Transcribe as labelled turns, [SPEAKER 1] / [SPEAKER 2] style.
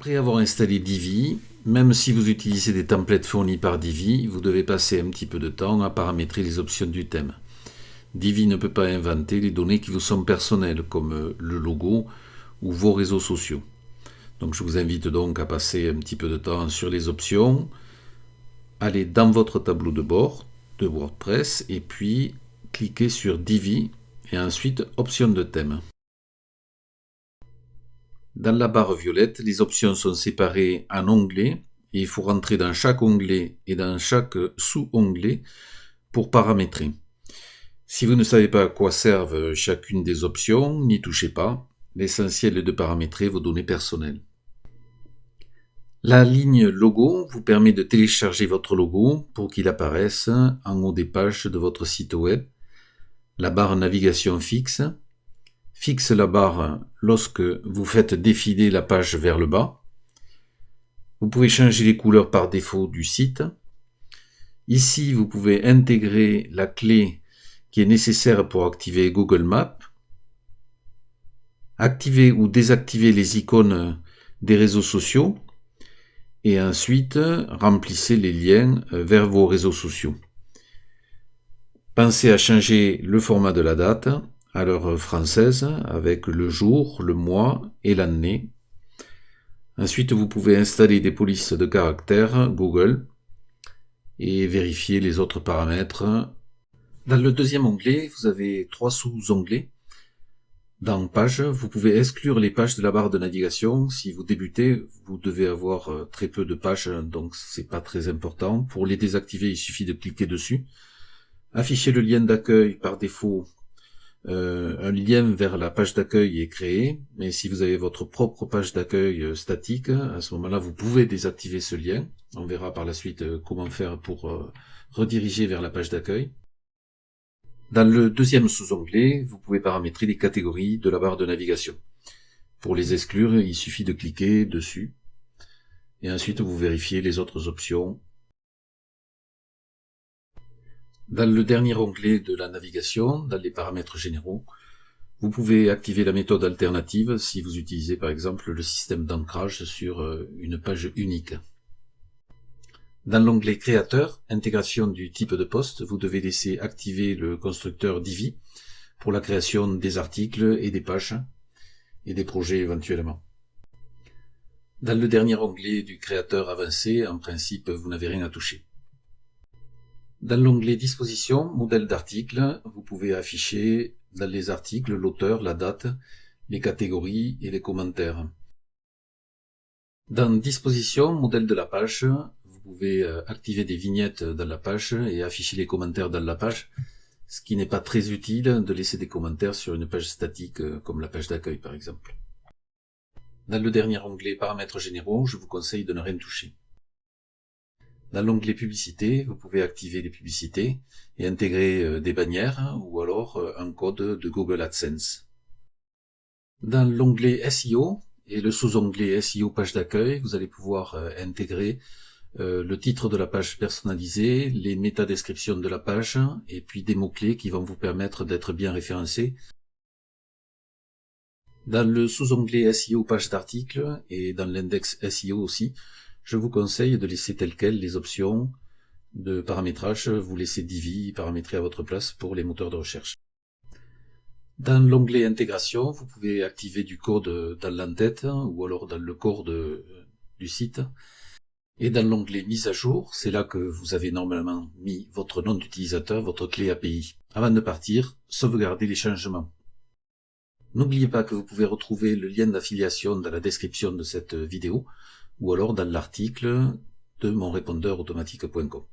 [SPEAKER 1] Après avoir installé Divi, même si vous utilisez des templates fournis par Divi, vous devez passer un petit peu de temps à paramétrer les options du thème. Divi ne peut pas inventer les données qui vous sont personnelles, comme le logo ou vos réseaux sociaux. Donc je vous invite donc à passer un petit peu de temps sur les options, aller dans votre tableau de bord de WordPress et puis cliquez sur Divi et ensuite Options de thème. Dans la barre violette, les options sont séparées en onglets et il faut rentrer dans chaque onglet et dans chaque sous-onglet pour paramétrer. Si vous ne savez pas à quoi servent chacune des options, n'y touchez pas. L'essentiel est de paramétrer vos données personnelles. La ligne logo vous permet de télécharger votre logo pour qu'il apparaisse en haut des pages de votre site web. La barre navigation fixe fixe la barre lorsque vous faites défiler la page vers le bas. Vous pouvez changer les couleurs par défaut du site. Ici, vous pouvez intégrer la clé qui est nécessaire pour activer Google Maps. Activer ou désactiver les icônes des réseaux sociaux et ensuite remplissez les liens euh, vers vos réseaux sociaux. Pensez à changer le format de la date à l'heure française avec le jour, le mois et l'année. Ensuite, vous pouvez installer des polices de caractères Google et vérifier les autres paramètres. Dans le deuxième onglet, vous avez trois sous-onglets. Dans Pages, vous pouvez exclure les pages de la barre de navigation. Si vous débutez, vous devez avoir euh, très peu de pages, donc c'est pas très important. Pour les désactiver, il suffit de cliquer dessus. Afficher le lien d'accueil par défaut. Euh, un lien vers la page d'accueil est créé, mais si vous avez votre propre page d'accueil euh, statique, à ce moment-là, vous pouvez désactiver ce lien. On verra par la suite comment faire pour rediriger vers la page d'accueil. Dans le deuxième sous-onglet, vous pouvez paramétrer les catégories de la barre de navigation. Pour les exclure, il suffit de cliquer dessus. Et ensuite, vous vérifiez les autres options. Dans le dernier onglet de la navigation, dans les paramètres généraux, vous pouvez activer la méthode alternative si vous utilisez par exemple le système d'ancrage sur euh, une page unique. Dans l'onglet Créateur, intégration du type de poste, vous devez laisser activer le constructeur Divi pour la création des articles et des pages et des projets éventuellement. Dans le dernier onglet du créateur avancé, en principe, vous n'avez rien à toucher. Dans l'onglet Disposition, modèle d'article, vous pouvez afficher dans les articles l'auteur, la date, les catégories et les commentaires. Dans Disposition, modèle de la page, vous pouvez euh, activer des vignettes dans la page et afficher les commentaires dans la page, ce qui n'est pas très utile de laisser des commentaires sur une page statique euh, comme la page d'accueil par exemple. Dans le dernier onglet Paramètres généraux, je vous conseille de ne rien toucher. Dans l'onglet Publicité, vous pouvez activer les publicités et intégrer euh, des bannières ou alors un code de Google AdSense. Dans l'onglet SEO et le sous-onglet SEO page d'accueil, vous allez pouvoir intégrer euh, le titre de la page personnalisée, les métadescriptions de la page, et puis des mots-clés qui vont vous permettre d'être bien référencé. Dans le sous-onglet SEO page d'article et dans l'index SEO aussi, je vous conseille de laisser tel quel les options de paramétrage, vous laissez Divi paramétrer à votre place pour les moteurs de recherche. Dans l'onglet intégration, vous pouvez activer du code dans l'entête ou alors dans le corps du site et dans l'onglet mise à jour, c'est là que vous avez normalement mis votre nom d'utilisateur, votre clé API. Avant de partir, sauvegardez les changements. N'oubliez pas que vous pouvez retrouver le lien d'affiliation dans la description de cette vidéo ou alors dans l'article de monrépondeur automatique.com.